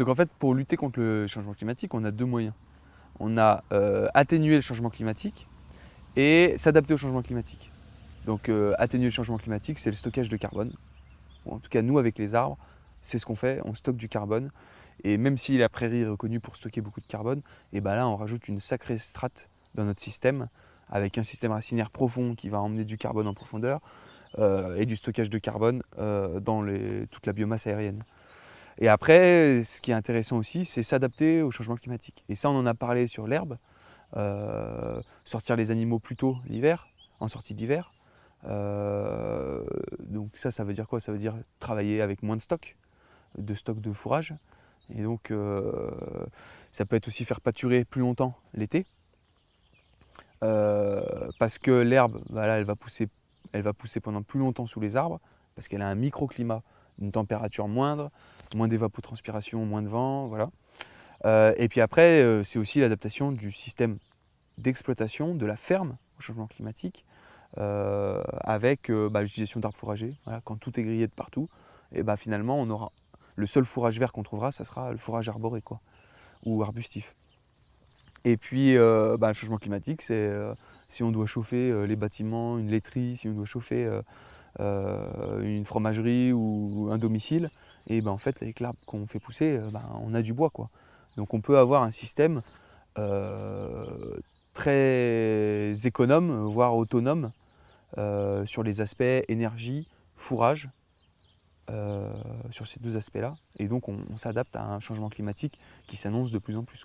Donc en fait, pour lutter contre le changement climatique, on a deux moyens. On a euh, atténuer le changement climatique et s'adapter au changement climatique. Donc euh, atténuer le changement climatique, c'est le stockage de carbone. en tout cas, nous, avec les arbres, c'est ce qu'on fait, on stocke du carbone. Et même si la prairie est reconnue pour stocker beaucoup de carbone, et ben là, on rajoute une sacrée strate dans notre système, avec un système racinaire profond qui va emmener du carbone en profondeur, euh, et du stockage de carbone dans toute la biomasse aérienne. Et après, ce qui est intéressant aussi, c'est s'adapter au changement climatique. Et ça, on en a parlé sur l'herbe, euh, sortir les animaux plus tôt l'hiver, en sortie d'hiver. Euh, donc ça, ça veut dire quoi? Ça veut dire travailler avec moins de stock, de stock de fourrage. Et donc, euh, ça peut être aussi faire pâturer plus longtemps l'été. parce que l'herbe, voilà, elle, va pousser, elle va pousser pendant plus longtemps sous les arbres, parce qu'elle a un microclimat, une température moindre, moins d'évapotranspiration, moins de vent, voilà. Euh, et puis après, euh, c'est aussi l'adaptation du système d'exploitation de la ferme au changement climatique, euh, avec bah, l'utilisation d'arbres fourragers. quand tout est grillé de partout, et bah, finalement, on aura le seul fourrage vert qu'on trouvera, ça sera le fourrage arboré, quoi, ou arbustif. Et puis, bah, le changement climatique, c'est si on doit chauffer les bâtiments, une laiterie, si on doit chauffer une fromagerie ou un domicile, et ben en fait avec l'arbre qu'on fait pousser, euh, ben, on a du bois quoi. Donc on peut avoir un système euh, très économe, voire autonome, sur les aspects énergie, fourrage, sur ces deux aspects-là. Et donc on, s'adapte à un changement climatique qui s'annonce de plus en plus.